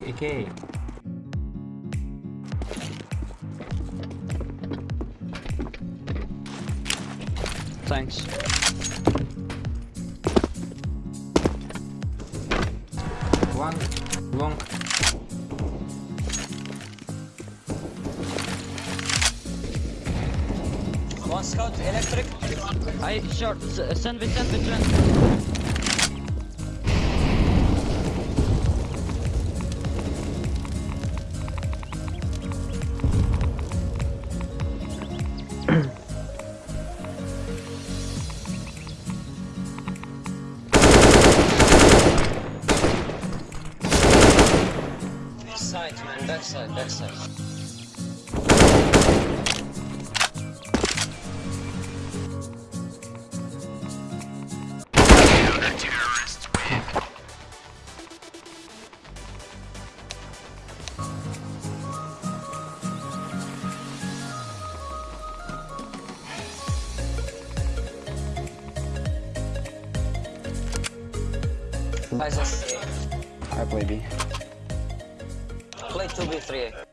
AK. Thanks. One long. One scout, electric. I short. Send me, send me, Side, man, backside, backside. Guys, let's I. play 2v3.